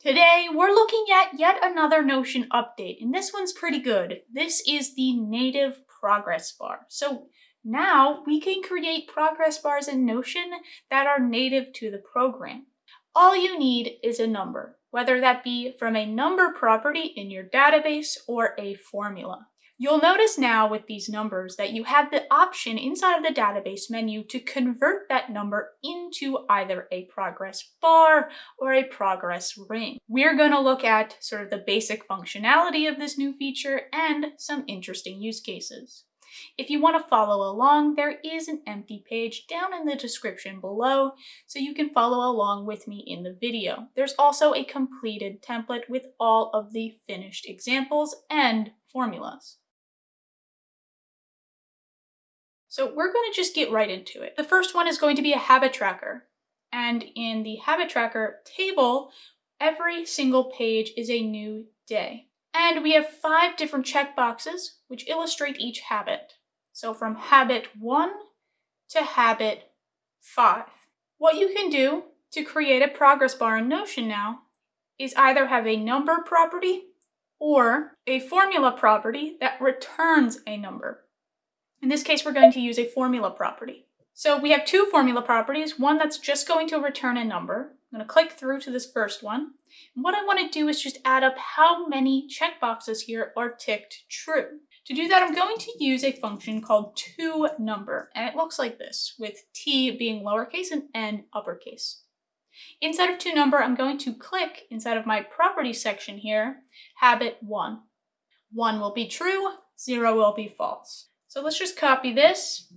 Today, we're looking at yet another Notion update, and this one's pretty good. This is the native progress bar. So now we can create progress bars in Notion that are native to the program. All you need is a number, whether that be from a number property in your database or a formula. You'll notice now with these numbers that you have the option inside of the database menu to convert that number into either a progress bar or a progress ring. We're going to look at sort of the basic functionality of this new feature and some interesting use cases. If you want to follow along, there is an empty page down in the description below, so you can follow along with me in the video. There's also a completed template with all of the finished examples and formulas. So we're going to just get right into it. The first one is going to be a habit tracker. And in the habit tracker table, every single page is a new day. And we have five different checkboxes which illustrate each habit. So from habit one to habit five. What you can do to create a progress bar in Notion now is either have a number property or a formula property that returns a number. In this case, we're going to use a formula property. So we have two formula properties, one that's just going to return a number. I'm going to click through to this first one. And what I want to do is just add up how many checkboxes here are ticked true. To do that, I'm going to use a function called toNumber, and it looks like this, with t being lowercase and n uppercase. Inside of toNumber, I'm going to click inside of my property section here, habit 1. 1 will be true, 0 will be false. So let's just copy this.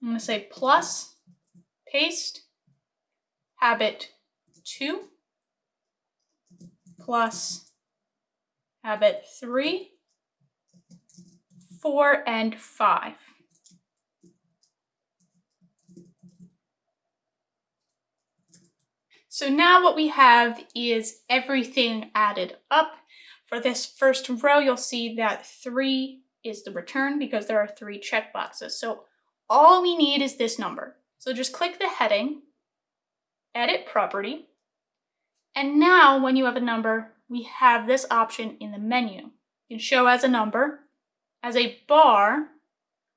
I'm going to say plus, paste, habit 2, plus habit 3, 4, and 5. So now what we have is everything added up. For this first row, you'll see that 3 is the return because there are three checkboxes. So all we need is this number. So just click the heading, edit property, and now when you have a number, we have this option in the menu. You can show as a number, as a bar,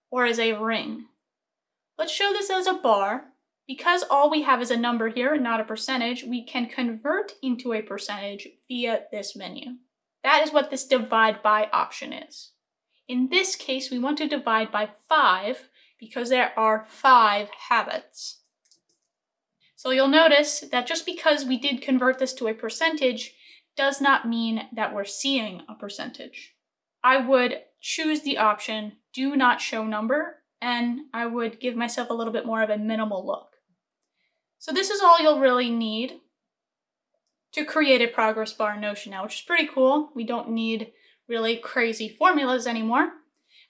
or as a ring. Let's show this as a bar. Because all we have is a number here and not a percentage, we can convert into a percentage via this menu. That is what this divide by option is. In this case, we want to divide by 5 because there are 5 habits. So you'll notice that just because we did convert this to a percentage does not mean that we're seeing a percentage. I would choose the option do not show number and I would give myself a little bit more of a minimal look. So this is all you'll really need to create a progress bar in Notion now, which is pretty cool. We don't need really crazy formulas anymore.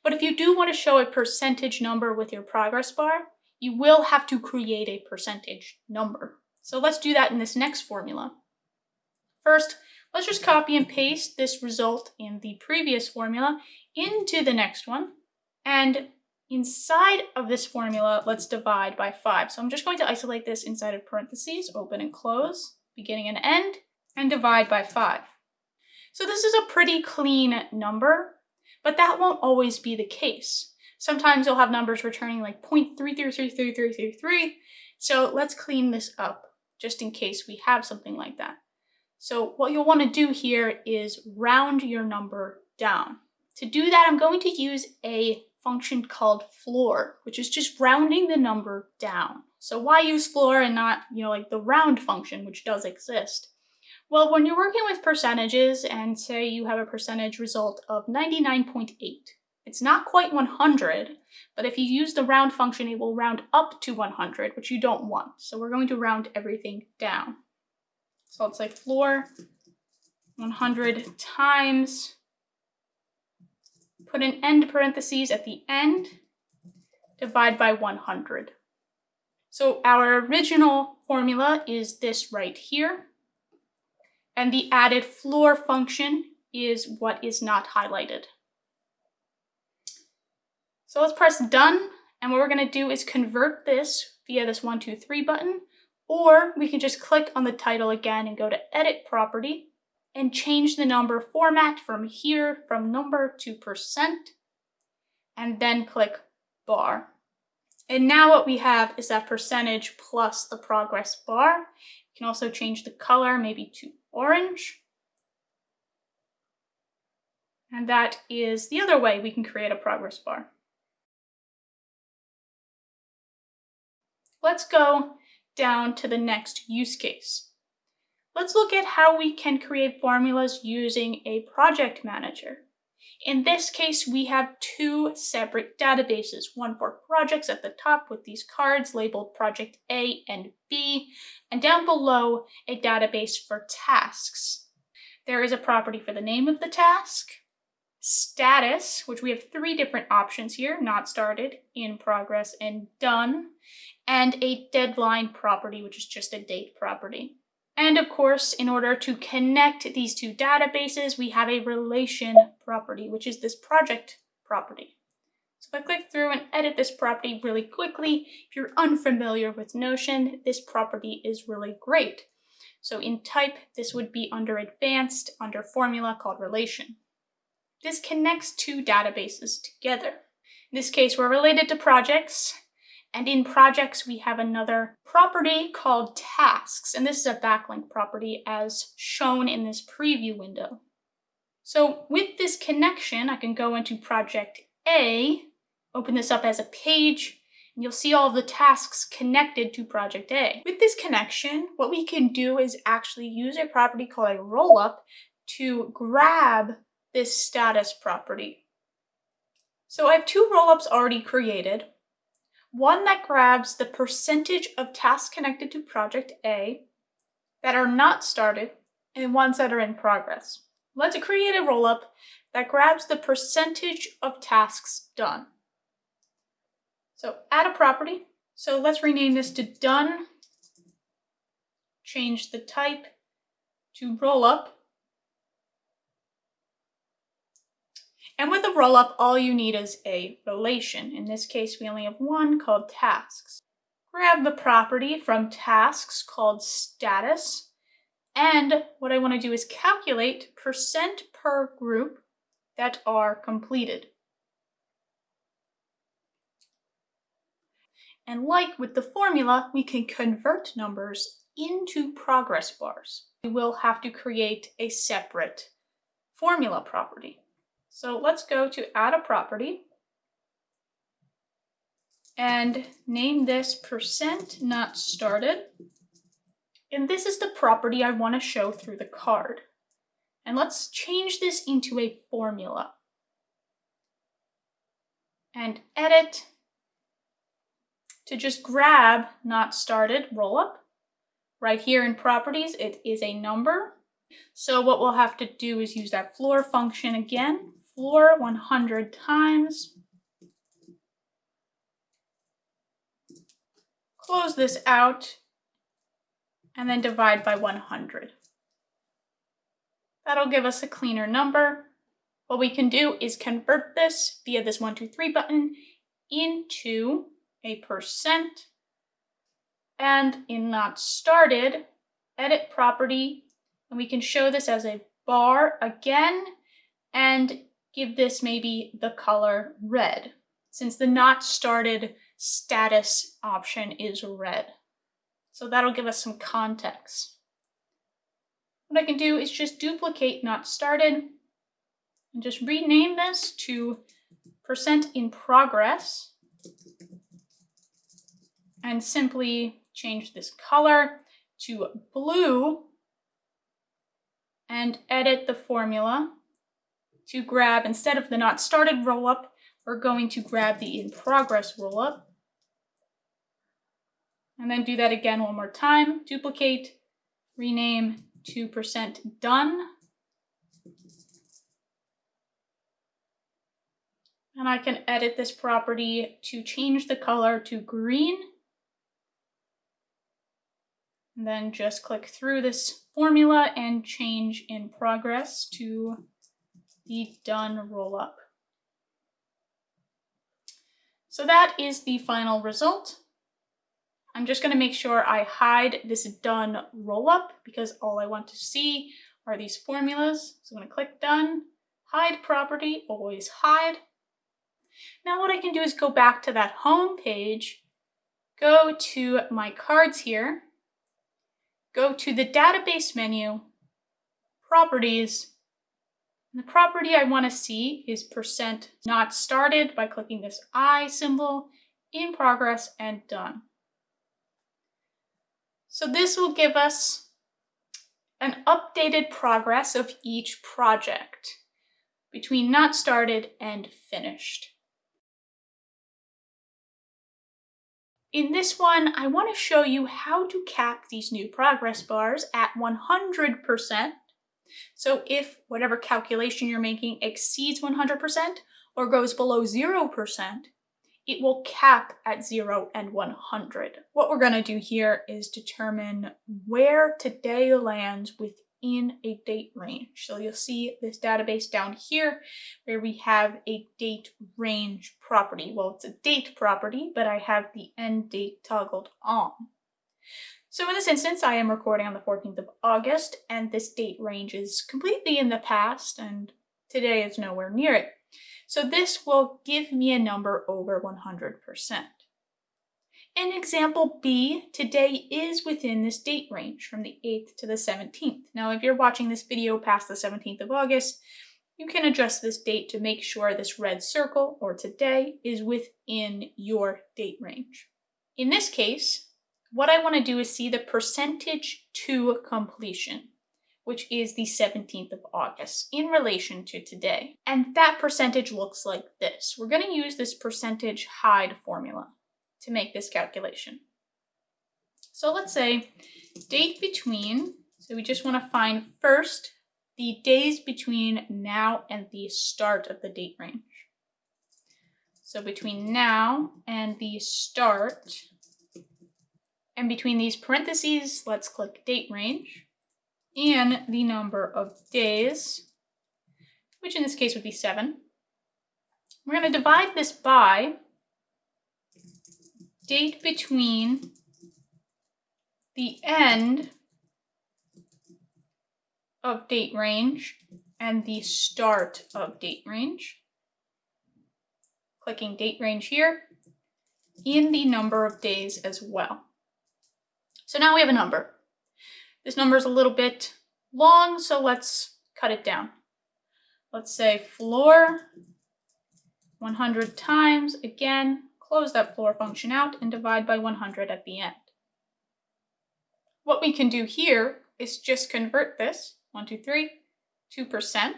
But if you do want to show a percentage number with your progress bar, you will have to create a percentage number. So let's do that in this next formula. First, let's just copy and paste this result in the previous formula into the next one. And inside of this formula, let's divide by 5. So I'm just going to isolate this inside of parentheses, open and close, beginning and end, and divide by 5. So this is a pretty clean number, but that won't always be the case. Sometimes you'll have numbers returning like 0.333333. So let's clean this up just in case we have something like that. So what you'll want to do here is round your number down. To do that, I'm going to use a function called floor, which is just rounding the number down. So why use floor and not, you know, like the round function, which does exist? Well, when you're working with percentages and say you have a percentage result of 99.8, it's not quite 100, but if you use the round function, it will round up to 100, which you don't want. So we're going to round everything down. So let's say floor 100 times, put an end parentheses at the end, divide by 100. So our original formula is this right here. And the added floor function is what is not highlighted. So let's press done. And what we're gonna do is convert this via this one, two, three button, Or we can just click on the title again and go to edit property and change the number format from here from number to percent and then click bar. And now what we have is that percentage plus the progress bar. Can also change the color maybe to orange. And that is the other way we can create a progress bar. Let's go down to the next use case. Let's look at how we can create formulas using a project manager. In this case, we have two separate databases, one for projects at the top with these cards labeled project A and B, and down below a database for tasks. There is a property for the name of the task, status, which we have three different options here, not started, in progress, and done, and a deadline property, which is just a date property. And of course, in order to connect these two databases, we have a relation property, which is this project property. So if I click through and edit this property really quickly, if you're unfamiliar with Notion, this property is really great. So in type, this would be under advanced, under formula called relation. This connects two databases together. In this case, we're related to projects, and in projects, we have another property called tasks, and this is a backlink property as shown in this preview window. So with this connection, I can go into project A, open this up as a page, and you'll see all the tasks connected to project A. With this connection, what we can do is actually use a property called a rollup to grab this status property. So I have two rollups already created one that grabs the percentage of tasks connected to project A that are not started and ones that are in progress. Let's create a rollup that grabs the percentage of tasks done. So add a property. So let's rename this to done. Change the type to rollup And with a rollup, all you need is a relation. In this case, we only have one called tasks. Grab the property from tasks called status. And what I want to do is calculate percent per group that are completed. And like with the formula, we can convert numbers into progress bars. We will have to create a separate formula property. So let's go to add a property and name this percent not started. And this is the property I want to show through the card. And let's change this into a formula. And edit to just grab not started rollup. Right here in properties, it is a number. So what we'll have to do is use that floor function again floor 100 times. Close this out and then divide by 100. That'll give us a cleaner number. What we can do is convert this via this 123 button into a percent and in not started, edit property, and we can show this as a bar again and give this maybe the color red, since the not started status option is red. So that'll give us some context. What I can do is just duplicate not started and just rename this to percent in progress and simply change this color to blue and edit the formula to grab, instead of the not started roll-up, we're going to grab the in progress roll-up. And then do that again one more time. Duplicate, rename 2% done. And I can edit this property to change the color to green. And then just click through this formula and change in progress to the done roll up. So that is the final result. I'm just going to make sure I hide this done rollup because all I want to see are these formulas. So I'm going to click done, hide property, always hide. Now what I can do is go back to that home page, go to my cards here, go to the database menu, properties, and the property I want to see is percent not started by clicking this I symbol, in progress, and done. So this will give us an updated progress of each project between not started and finished. In this one, I want to show you how to cap these new progress bars at 100%. So if whatever calculation you're making exceeds 100% or goes below 0%, it will cap at 0 and 100. What we're going to do here is determine where today lands within a date range. So you'll see this database down here where we have a date range property. Well, it's a date property, but I have the end date toggled on. So in this instance, I am recording on the 14th of August, and this date range is completely in the past, and today is nowhere near it. So this will give me a number over 100%. In example B, today is within this date range from the 8th to the 17th. Now, if you're watching this video past the 17th of August, you can adjust this date to make sure this red circle, or today, is within your date range. In this case, what I want to do is see the percentage to completion which is the 17th of August, in relation to today. And that percentage looks like this. We're going to use this percentage hide formula to make this calculation. So let's say date between, so we just want to find first the days between now and the start of the date range. So between now and the start, and between these parentheses, let's click date range and the number of days, which in this case would be 7. We're going to divide this by date between the end of date range and the start of date range. Clicking date range here, in the number of days as well. So now we have a number. This number is a little bit long, so let's cut it down. Let's say floor 100 times. Again, close that floor function out and divide by 100 at the end. What we can do here is just convert this, 1, 2, 3, 2%.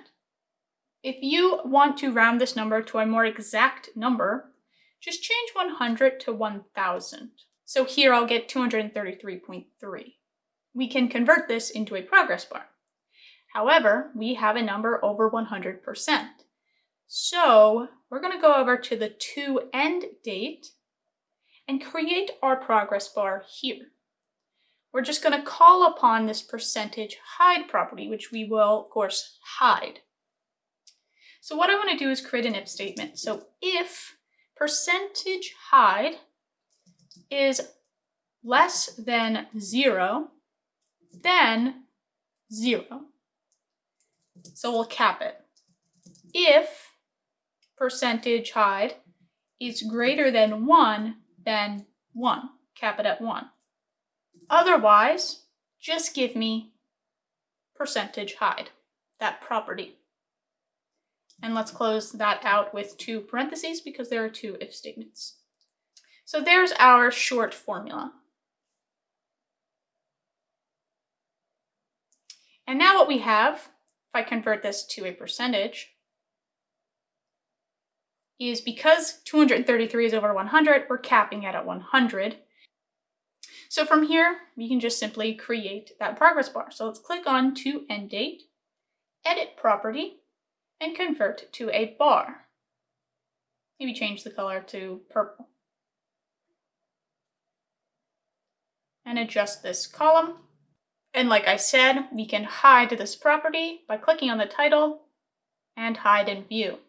If you want to round this number to a more exact number, just change 100 to 1000. So here I'll get 233.3 we can convert this into a progress bar. However, we have a number over 100%. So we're going to go over to the to end date and create our progress bar here. We're just going to call upon this percentage hide property, which we will, of course, hide. So what I want to do is create an if statement. So if percentage hide is less than zero, then zero. So we'll cap it. If percentage hide is greater than one, then one, cap it at one. Otherwise, just give me percentage hide, that property. And let's close that out with two parentheses because there are two if statements. So there's our short formula. And now what we have, if I convert this to a percentage, is because 233 is over 100, we're capping it at 100. So from here, we can just simply create that progress bar. So let's click on to end date, edit property, and convert to a bar. Maybe change the color to purple. And adjust this column and like I said, we can hide this property by clicking on the title and hide in view.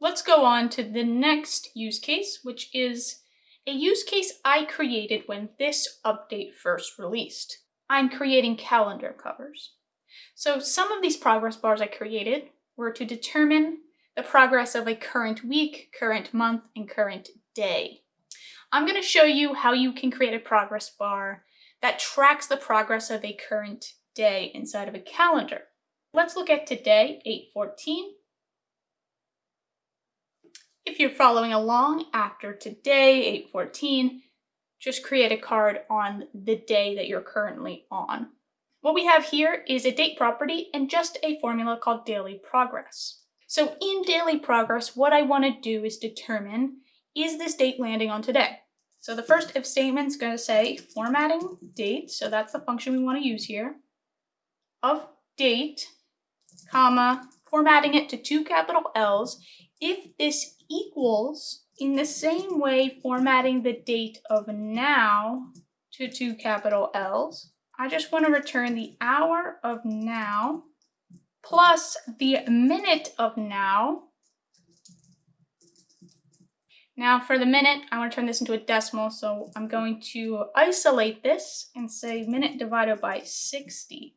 Let's go on to the next use case, which is a use case I created when this update first released. I'm creating calendar covers. So some of these progress bars I created were to determine the progress of a current week, current month, and current day. I'm going to show you how you can create a progress bar that tracks the progress of a current day inside of a calendar. Let's look at today, 814. If you're following along after today, 814, just create a card on the day that you're currently on. What we have here is a date property and just a formula called daily progress. So in daily progress, what I want to do is determine, is this date landing on today? So the first if statement is going to say formatting date, so that's the function we want to use here, of date, comma, formatting it to two capital L's, if this equals, in the same way formatting the date of now to two capital L's, I just want to return the hour of now plus the minute of now. Now for the minute, I want to turn this into a decimal, so I'm going to isolate this and say minute divided by 60.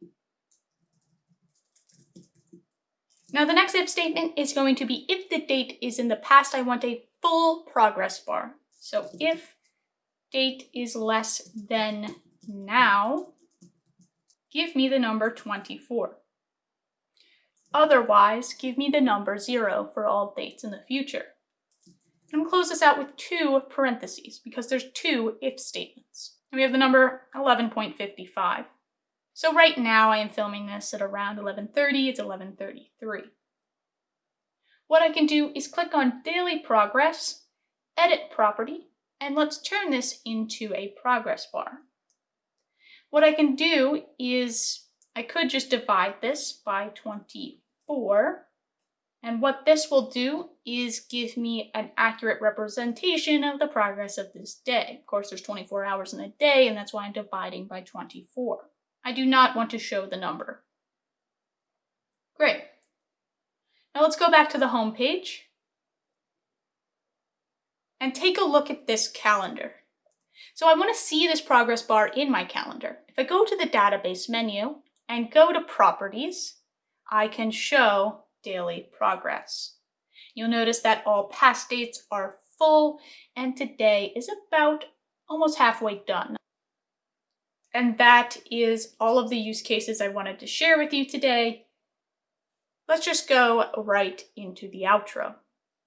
Now the next if statement is going to be if the date is in the past, I want a full progress bar. So if date is less than now, give me the number 24. Otherwise, give me the number 0 for all dates in the future. I'm to close this out with two parentheses because there's two if statements. And we have the number 11.55. So right now I am filming this at around 11.30, it's 11.33. What I can do is click on Daily Progress, Edit Property, and let's turn this into a progress bar. What I can do is, I could just divide this by 24, and what this will do is give me an accurate representation of the progress of this day. Of course, there's 24 hours in a day, and that's why I'm dividing by 24. I do not want to show the number. Great. Now let's go back to the home page and take a look at this calendar. So I want to see this progress bar in my calendar. If I go to the database menu and go to properties, I can show daily progress. You'll notice that all past dates are full and today is about almost halfway done. And that is all of the use cases I wanted to share with you today. Let's just go right into the outro.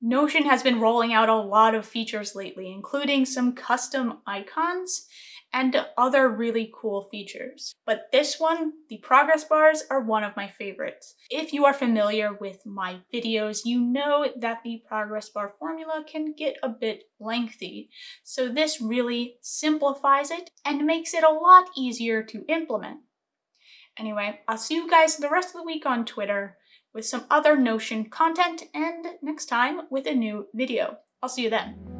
Notion has been rolling out a lot of features lately, including some custom icons and other really cool features. But this one, the progress bars, are one of my favorites. If you are familiar with my videos, you know that the progress bar formula can get a bit lengthy. So this really simplifies it and makes it a lot easier to implement. Anyway, I'll see you guys the rest of the week on Twitter with some other Notion content and next time with a new video. I'll see you then.